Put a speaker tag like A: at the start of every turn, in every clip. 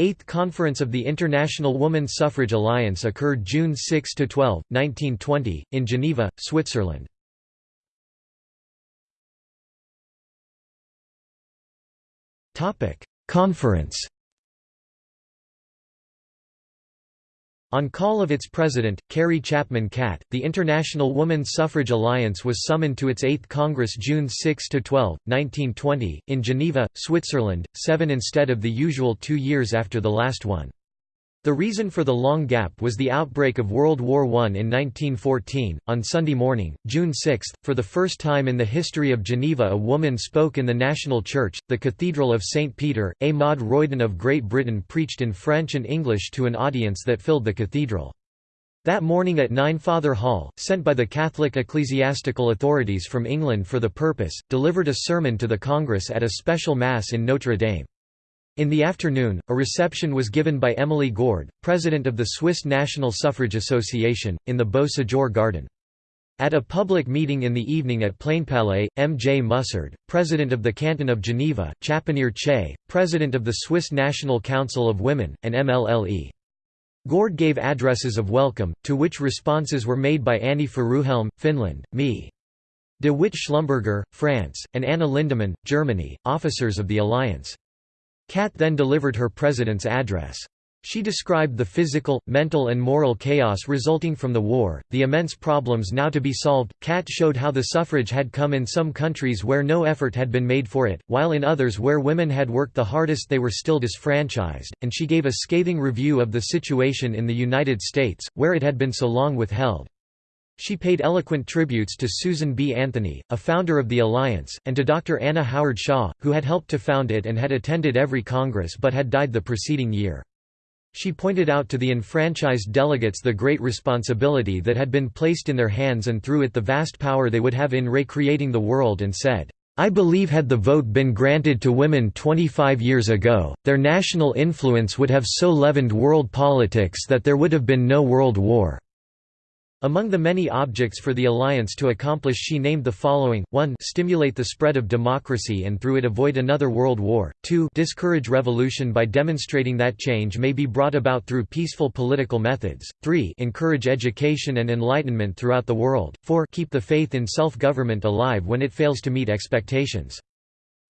A: Eighth Conference of the International Woman Suffrage Alliance occurred June 6–12, 1920, in Geneva, Switzerland. Conference On call of its president, Carrie Chapman Catt, the International Woman Suffrage Alliance was summoned to its 8th Congress June 6–12, 1920, in Geneva, Switzerland, seven instead of the usual two years after the last one. The reason for the long gap was the outbreak of World War I in 1914. On Sunday morning, June 6, for the first time in the history of Geneva, a woman spoke in the National Church, the Cathedral of St. Peter. A Maud Royden of Great Britain preached in French and English to an audience that filled the cathedral. That morning at 9 Father Hall, sent by the Catholic ecclesiastical authorities from England for the purpose, delivered a sermon to the Congress at a special Mass in Notre Dame. In the afternoon, a reception was given by Emilie Gourd, president of the Swiss National Suffrage Association, in the Beau Séjour Garden. At a public meeting in the evening at Plainpalais, M. J. Mussard, president of the Canton of Geneva, Chaponnière-Chaix, president of the Swiss National Council of Women, and MLLE. Gourd gave addresses of welcome, to which responses were made by Annie Furuhjelm, Finland, Me. De Witt Schlumberger, France, and Anna Lindemann, Germany, officers of the alliance. Catt then delivered her president's address. She described the physical, mental and moral chaos resulting from the war, the immense problems now to be solved. Catt showed how the suffrage had come in some countries where no effort had been made for it, while in others where women had worked the hardest they were still disfranchised, and she gave a scathing review of the situation in the United States, where it had been so long withheld. She paid eloquent tributes to Susan B. Anthony, a founder of the Alliance, and to Dr. Anna Howard Shaw, who had helped to found it and had attended every Congress but had died the preceding year. She pointed out to the enfranchised delegates the great responsibility that had been placed in their hands and through it the vast power they would have in recreating the world and said, I believe had the vote been granted to women 25 years ago, their national influence would have so leavened world politics that there would have been no world war. Among the many objects for the alliance to accomplish she named the following, 1 stimulate the spread of democracy and through it avoid another world war, 2 discourage revolution by demonstrating that change may be brought about through peaceful political methods, 3 encourage education and enlightenment throughout the world, 4 keep the faith in self-government alive when it fails to meet expectations.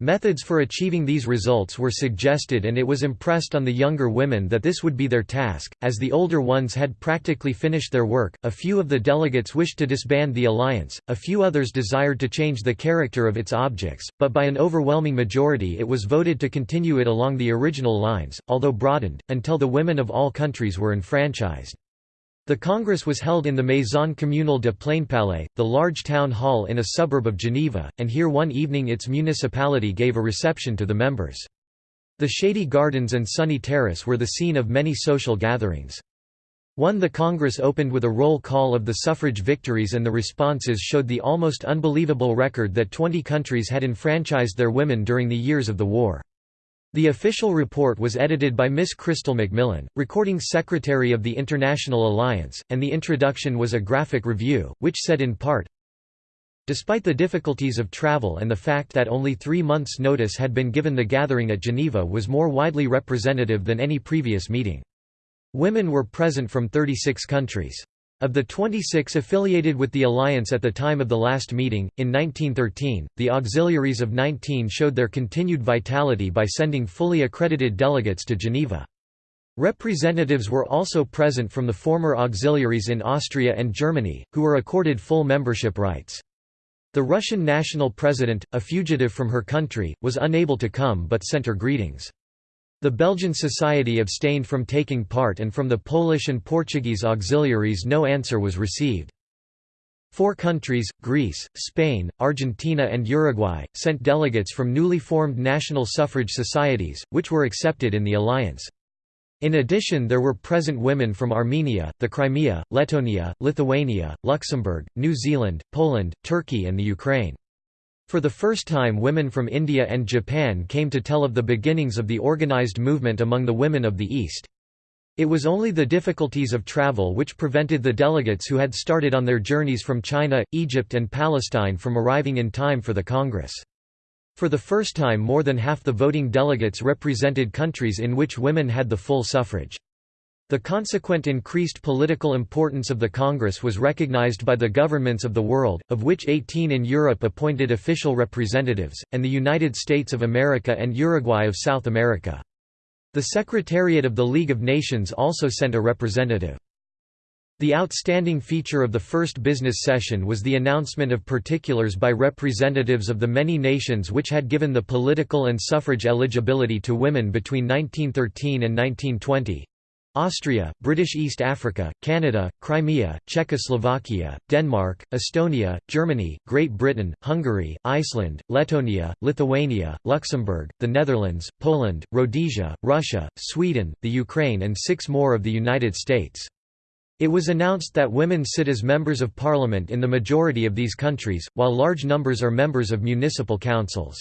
A: Methods for achieving these results were suggested and it was impressed on the younger women that this would be their task, as the older ones had practically finished their work. A few of the delegates wished to disband the alliance, a few others desired to change the character of its objects, but by an overwhelming majority it was voted to continue it along the original lines, although broadened, until the women of all countries were enfranchised. The Congress was held in the Maison Communale de Plainpalais, the large town hall in a suburb of Geneva, and here one evening its municipality gave a reception to the members. The shady gardens and sunny terrace were the scene of many social gatherings. One the Congress opened with a roll call of the suffrage victories and the responses showed the almost unbelievable record that 20 countries had enfranchised their women during the years of the war. The official report was edited by Miss Chrystal Macmillan, recording secretary of the International Alliance, and the introduction was a graphic review, which said in part, Despite the difficulties of travel and the fact that only three months' notice had been given the gathering at Geneva was more widely representative than any previous meeting. Women were present from 36 countries. Of the 26 affiliated with the alliance at the time of the last meeting, in 1913, the auxiliaries of 19 showed their continued vitality by sending fully accredited delegates to Geneva. Representatives were also present from the former auxiliaries in Austria and Germany, who were accorded full membership rights. The Russian national president, a fugitive from her country, was unable to come but sent her greetings. The Belgian Society abstained from taking part and from the Polish and Portuguese auxiliaries no answer was received. Four countries, Greece, Spain, Argentina and Uruguay, sent delegates from newly formed national suffrage societies, which were accepted in the alliance. In addition there were present women from Armenia, the Crimea, Letonia, Lithuania, Luxembourg, New Zealand, Poland, Turkey and the Ukraine. For the first time women from India and Japan came to tell of the beginnings of the organized movement among the women of the East. It was only the difficulties of travel which prevented the delegates who had started on their journeys from China, Egypt and Palestine from arriving in time for the Congress. For the first time more than half the voting delegates represented countries in which women had the full suffrage. The consequent increased political importance of the Congress was recognized by the governments of the world, of which 18 in Europe appointed official representatives, and the United States of America and Uruguay of South America. The Secretariat of the League of Nations also sent a representative. The outstanding feature of the first business session was the announcement of particulars by representatives of the many nations which had given the political and suffrage eligibility to women between 1913 and 1920. Austria, British East Africa, Canada, Crimea, Czechoslovakia, Denmark, Estonia, Germany, Great Britain, Hungary, Iceland, Letonia, Lithuania, Luxembourg, the Netherlands, Poland, Rhodesia, Russia, Sweden, the Ukraine and six more of the United States. It was announced that women sit as members of parliament in the majority of these countries, while large numbers are members of municipal councils.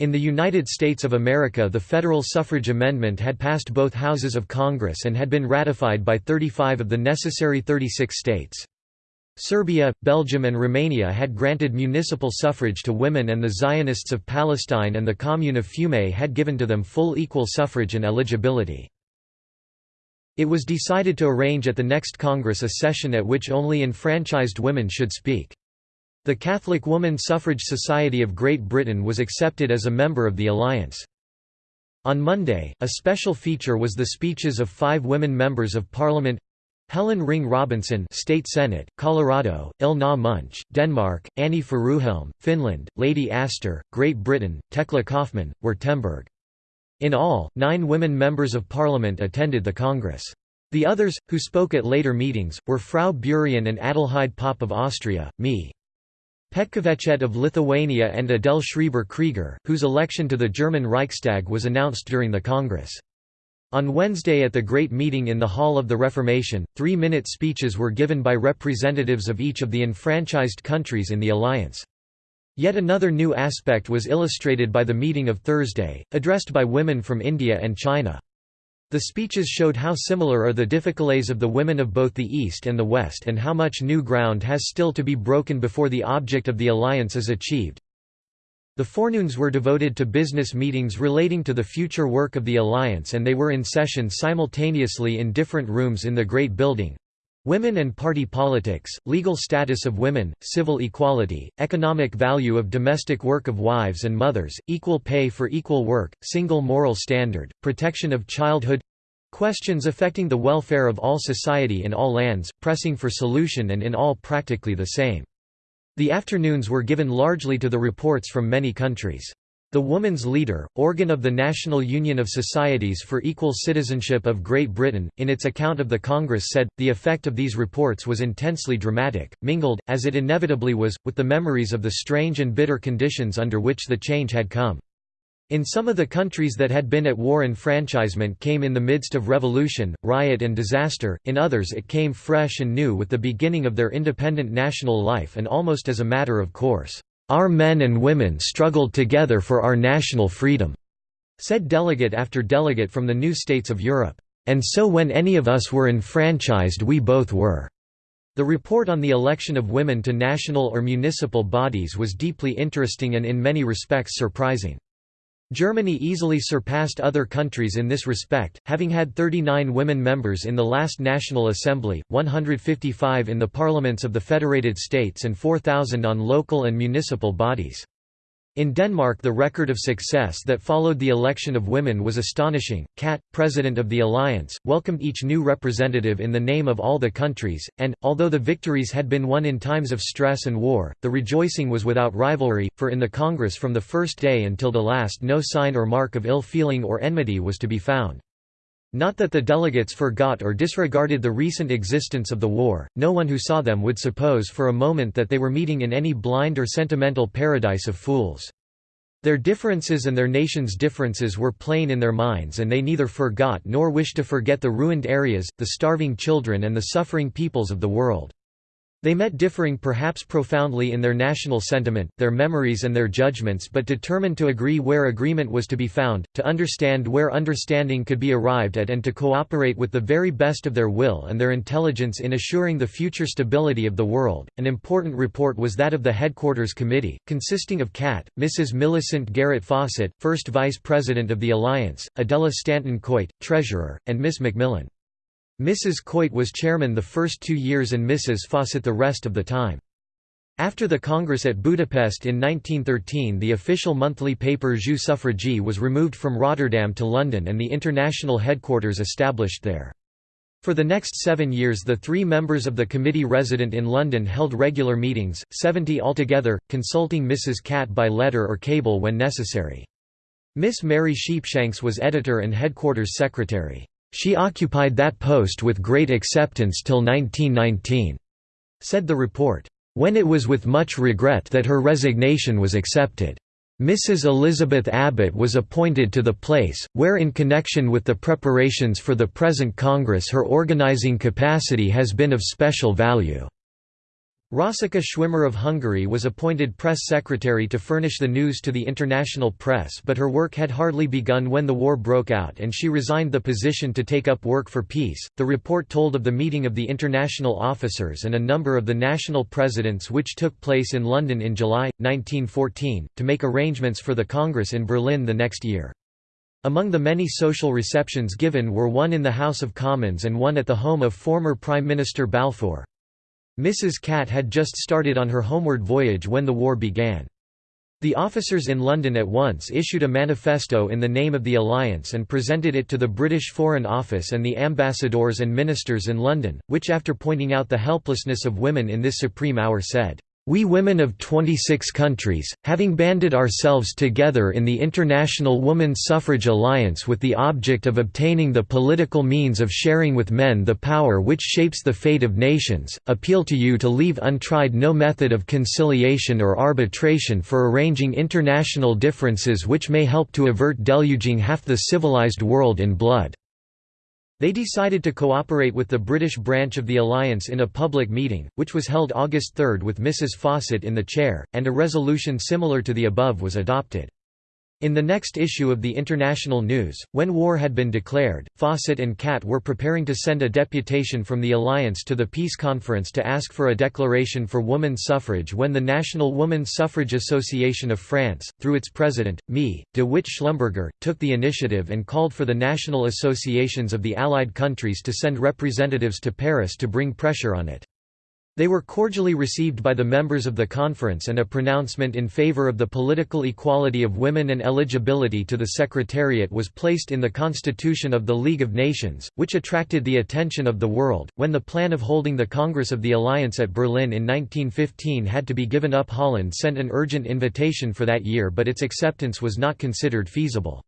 A: In the United States of America the federal suffrage amendment had passed both houses of Congress and had been ratified by 35 of the necessary 36 states. Serbia, Belgium and Romania had granted municipal suffrage to women and the Zionists of Palestine and the Commune of Fiume had given to them full equal suffrage and eligibility. It was decided to arrange at the next Congress a session at which only enfranchised women should speak. The Catholic Woman Suffrage Society of Great Britain was accepted as a member of the alliance. On Monday, a special feature was the speeches of five women members of Parliament Helen Ring Robinson State Senate, Colorado, Elna Munch, Denmark, Annie Furuhjelm, Finland, Lady Astor, Great Britain, Thekla Kaufmann, Württemberg. In all, nine women members of parliament attended the Congress. The others, who spoke at later meetings, were Frau Burian and Adelheid Popp of Austria, Me. Petkovicet of Lithuania and Adele Schreiber-Krieger, whose election to the German Reichstag was announced during the Congress. On Wednesday at the Great Meeting in the Hall of the Reformation, three-minute speeches were given by representatives of each of the enfranchised countries in the alliance. Yet another new aspect was illustrated by the meeting of Thursday, addressed by women from India and China. The speeches showed how similar are the difficulties of the women of both the East and the West and how much new ground has still to be broken before the object of the alliance is achieved. The forenoons were devoted to business meetings relating to the future work of the alliance and they were in session simultaneously in different rooms in the Great Building. Women and party politics, legal status of women, civil equality, economic value of domestic work of wives and mothers, equal pay for equal work, single moral standard, protection of childhood questions affecting the welfare of all society in all lands, pressing for solution and in all practically the same. The afternoons were given largely to the reports from many countries. The Woman's Leader, organ of the National Union of Societies for Equal Citizenship of Great Britain, in its account of the Congress said, the effect of these reports was intensely dramatic, mingled, as it inevitably was, with the memories of the strange and bitter conditions under which the change had come. In some of the countries that had been at war enfranchisement came in the midst of revolution, riot and disaster, in others it came fresh and new with the beginning of their independent national life and almost as a matter of course. Our men and women struggled together for our national freedom," said delegate after delegate from the new states of Europe. And so when any of us were enfranchised we both were." The report on the election of women to national or municipal bodies was deeply interesting and in many respects surprising. Germany easily surpassed other countries in this respect, having had 39 women members in the last National Assembly, 155 in the parliaments of the Federated States and 4,000 on local and municipal bodies. In Denmark the record of success that followed the election of women was astonishing. Catt, president of the alliance, welcomed each new representative in the name of all the countries, and, although the victories had been won in times of stress and war, the rejoicing was without rivalry, for in the Congress from the first day until the last no sign or mark of ill feeling or enmity was to be found. Not that the delegates forgot or disregarded the recent existence of the war, no one who saw them would suppose for a moment that they were meeting in any blind or sentimental paradise of fools. Their differences and their nation's differences were plain in their minds and they neither forgot nor wished to forget the ruined areas, the starving children and the suffering peoples of the world. They met differing perhaps profoundly in their national sentiment, their memories and their judgments but determined to agree where agreement was to be found, to understand where understanding could be arrived at and to cooperate with the very best of their will and their intelligence in assuring the future stability of the world. An important report was that of the Headquarters Committee, consisting of Catt, Mrs. Millicent Garrett Fawcett, first Vice President of the Alliance, Adela Stanton Coit, Treasurer, and Miss Macmillan. Mrs. Coit was chairman the first two years and Mrs. Fawcett the rest of the time. After the Congress at Budapest in 1913 the official monthly paper Jus Suffragii was removed from Rotterdam to London and the international headquarters established there. For the next seven years the three members of the committee resident in London held regular meetings, 70 altogether, consulting Mrs. Catt by letter or cable when necessary. Miss Mary Sheepshanks was editor and headquarters secretary. She occupied that post with great acceptance till 1919, said the report, when it was with much regret that her resignation was accepted. Mrs. Elizabeth Abbott was appointed to the place, where in connection with the preparations for the present Congress her organizing capacity has been of special value. Rosika Schwimmer of Hungary was appointed press secretary to furnish the news to the international press but her work had hardly begun when the war broke out and she resigned the position to take up work for peace. The report told of the meeting of the international officers and a number of the national presidents which took place in London in July, 1914, to make arrangements for the Congress in Berlin the next year. Among the many social receptions given were one in the House of Commons and one at the home of former Prime Minister Balfour. Mrs. Catt had just started on her homeward voyage when the war began. The officers in London at once issued a manifesto in the name of the alliance and presented it to the British Foreign Office and the ambassadors and ministers in London, which after pointing out the helplessness of women in this supreme hour said, we women of 26 countries, having banded ourselves together in the International Woman Suffrage Alliance with the object of obtaining the political means of sharing with men the power which shapes the fate of nations, appeal to you to leave untried no method of conciliation or arbitration for arranging international differences which may help to avert deluging half the civilized world in blood. They decided to cooperate with the British branch of the alliance in a public meeting, which was held August 3 with Mrs. Fawcett in the chair, and a resolution similar to the above was adopted. In the next issue of the International News, when war had been declared, Fawcett and Catt were preparing to send a deputation from the Alliance to the Peace Conference to ask for a declaration for woman suffrage when the National Woman Suffrage Association of France, through its president, Me, de Witt Schlumberger, took the initiative and called for the national associations of the Allied countries to send representatives to Paris to bring pressure on it. They were cordially received by the members of the conference and a pronouncement in favor of the political equality of women and eligibility to the Secretariat was placed in the Constitution of the League of Nations, which attracted the attention of the world. When the plan of holding the Congress of the Alliance at Berlin in 1915 had to be given up Holland sent an urgent invitation for that year but its acceptance was not considered feasible.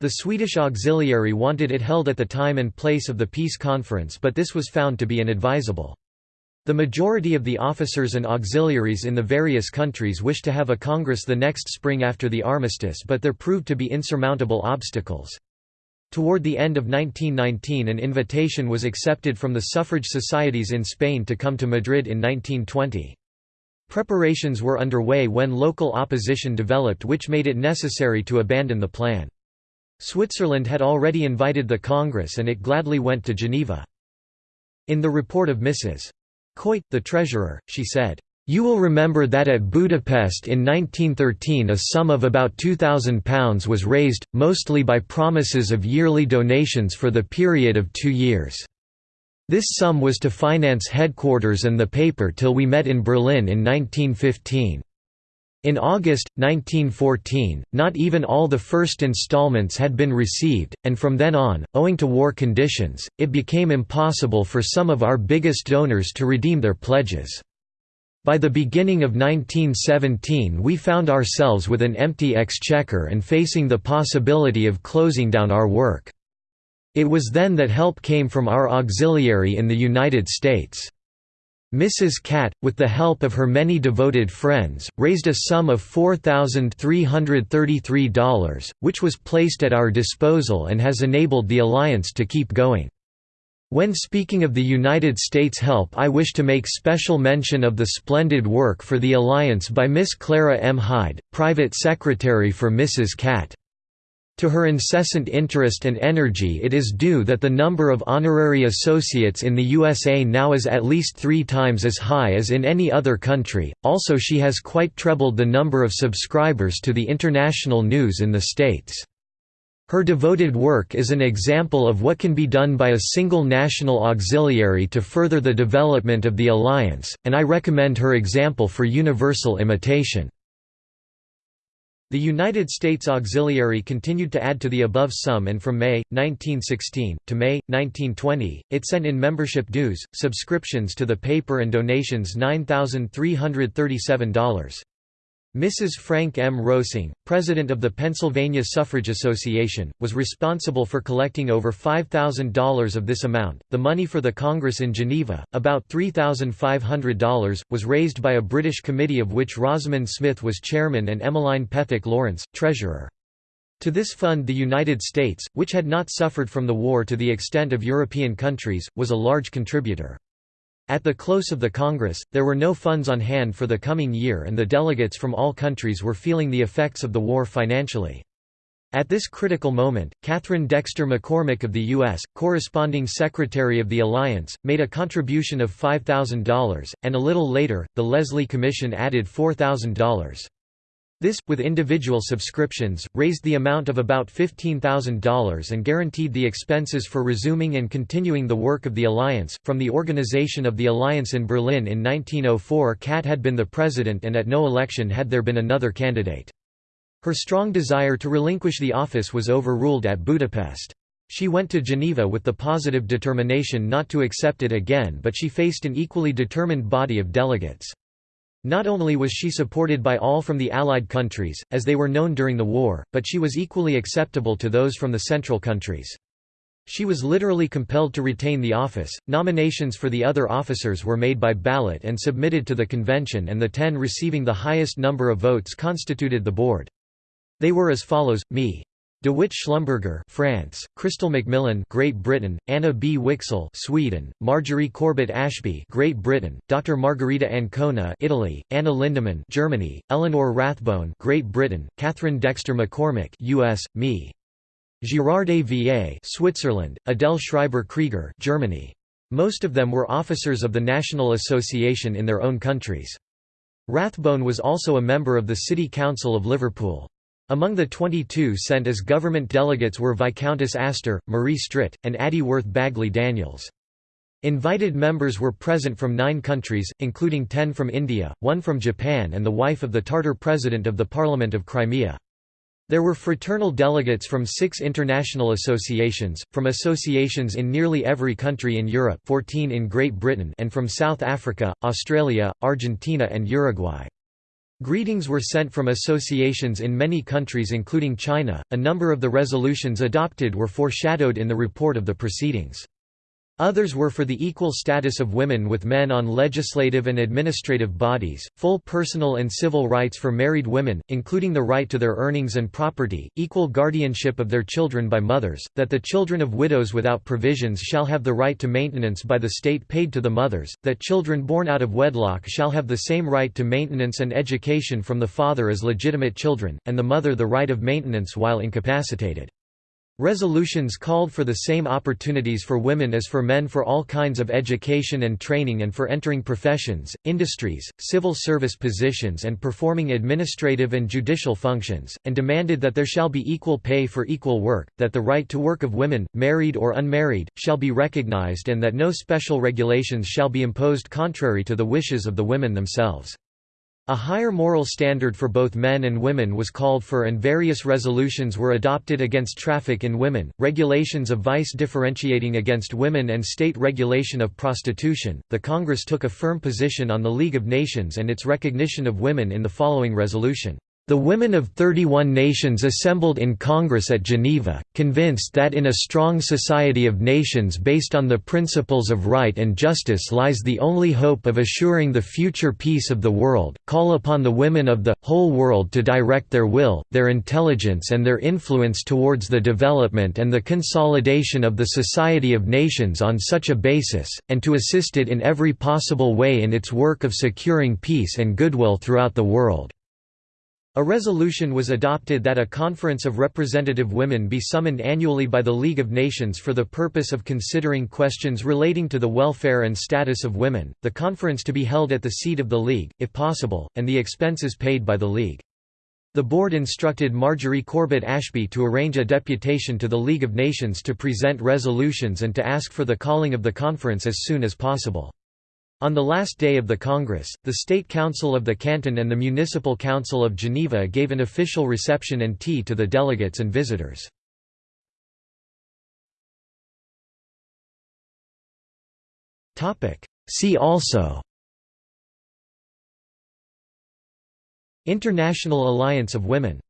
A: The Swedish auxiliary wanted it held at the time and place of the peace conference but this was found to be inadvisable. The majority of the officers and auxiliaries in the various countries wished to have a congress the next spring after the armistice but there proved to be insurmountable obstacles. Toward the end of 1919 an invitation was accepted from the suffrage societies in Spain to come to Madrid in 1920. Preparations were underway when local opposition developed which made it necessary to abandon the plan. Switzerland had already invited the Congress and it gladly went to Geneva. In the report of Mrs. Coit, the treasurer, she said, "...you will remember that at Budapest in 1913 a sum of about £2,000 was raised, mostly by promises of yearly donations for the period of two years. This sum was to finance headquarters and the paper till we met in Berlin in 1915. In August, 1914, not even all the first installments had been received, and from then on, owing to war conditions, it became impossible for some of our biggest donors to redeem their pledges. By the beginning of 1917 we found ourselves with an empty exchequer and facing the possibility of closing down our work. It was then that help came from our auxiliary in the United States. Mrs. Catt, with the help of her many devoted friends, raised a sum of $4,333, which was placed at our disposal and has enabled the alliance to keep going. When speaking of the United States help I wish to make special mention of the splendid work for the Alliance by Miss Clara M. Hyde, Private Secretary for Mrs. Catt. To her incessant interest and energy it is due that the number of honorary associates in the USA now is at least three times as high as in any other country, also she has quite trebled the number of subscribers to the international news in the States. Her devoted work is an example of what can be done by a single national auxiliary to further the development of the alliance, and I recommend her example for universal imitation. The United States Auxiliary continued to add to the above sum and from May, 1916, to May, 1920, it sent in membership dues, subscriptions to the paper and donations $9,337. Mrs. Frank M. Roessing, president of the Pennsylvania Suffrage Association, was responsible for collecting over $5,000 of this amount. The money for the Congress in Geneva, about $3,500, was raised by a British committee of which Rosamond Smith was chairman and Emmeline Pethick Lawrence, treasurer. To this fund the United States, which had not suffered from the war to the extent of European countries, was a large contributor. At the close of the Congress, there were no funds on hand for the coming year and the delegates from all countries were feeling the effects of the war financially. At this critical moment, Katharine Dexter McCormick of the U.S., corresponding Secretary of the Alliance, made a contribution of $5,000, and a little later, the Leslie Commission added $4,000. This, with individual subscriptions, raised the amount of about $15,000 and guaranteed the expenses for resuming and continuing the work of the Alliance. From the organization of the Alliance in Berlin in 1904, Catt had been the president and at no election had there been another candidate. Her strong desire to relinquish the office was overruled at Budapest. She went to Geneva with the positive determination not to accept it again but she faced an equally determined body of delegates. Not only was she supported by all from the Allied countries, as they were known during the war, but she was equally acceptable to those from the Central countries. She was literally compelled to retain the office. Nominations for the other officers were made by ballot and submitted to the convention, and the ten receiving the highest number of votes constituted the board. They were as follows: Me. De Witt Schlumberger, France; Chrystal Macmillan, Great Britain; Anna B. Wicksell, Sweden; Marjorie Corbett Ashby, Great Britain; Dr. Margherita Ancona, Italy; Anna Lindemann, Germany; Eleanor Rathbone, Great Britain; Katharine Dexter McCormick, U.S. Me. Girardet Va, Switzerland; Adele Schreiber Krieger, Germany. Most of them were officers of the National Association in their own countries. Rathbone was also a member of the City Council of Liverpool. Among the 22 sent as government delegates were Viscountess Astor, Marie Stritt, and Addie Worth Bagley Daniels. Invited members were present from nine countries, including ten from India, one from Japan and the wife of the Tartar president of the Parliament of Crimea. There were fraternal delegates from six international associations, from associations in nearly every country in Europe 14 in Great Britain and from South Africa, Australia, Argentina and Uruguay. Greetings were sent from associations in many countries including China. A number of the resolutions adopted were foreshadowed in the report of the proceedings. Others were for the equal status of women with men on legislative and administrative bodies, full personal and civil rights for married women, including the right to their earnings and property, equal guardianship of their children by mothers, that the children of widows without provisions shall have the right to maintenance by the state paid to the mothers, that children born out of wedlock shall have the same right to maintenance and education from the father as legitimate children, and the mother the right of maintenance while incapacitated. Resolutions called for the same opportunities for women as for men for all kinds of education and training and for entering professions, industries, civil service positions and performing administrative and judicial functions, and demanded that there shall be equal pay for equal work, that the right to work of women, married or unmarried, shall be recognized and that no special regulations shall be imposed contrary to the wishes of the women themselves. A higher moral standard for both men and women was called for and various resolutions were adopted against traffic in women, regulations of vice differentiating against women and state regulation of prostitution. The Congress took a firm position on the League of Nations and its recognition of women in the following resolution. The women of 31 nations assembled in Congress at Geneva, convinced that in a strong society of nations based on the principles of right and justice lies the only hope of assuring the future peace of the world, call upon the women of the, whole world to direct their will, their intelligence and their influence towards the development and the consolidation of the Society of Nations on such a basis, and to assist it in every possible way in its work of securing peace and goodwill throughout the world. A resolution was adopted that a conference of representative women be summoned annually by the League of Nations for the purpose of considering questions relating to the welfare and status of women, the conference to be held at the seat of the League, if possible, and the expenses paid by the League. The board instructed Marjorie Corbett Ashby to arrange a deputation to the League of Nations to present resolutions and to ask for the calling of the conference as soon as possible. On the last day of the Congress, the State Council of the Canton and the Municipal Council of Geneva gave an official reception and tea to the delegates and visitors. See also International Alliance of Women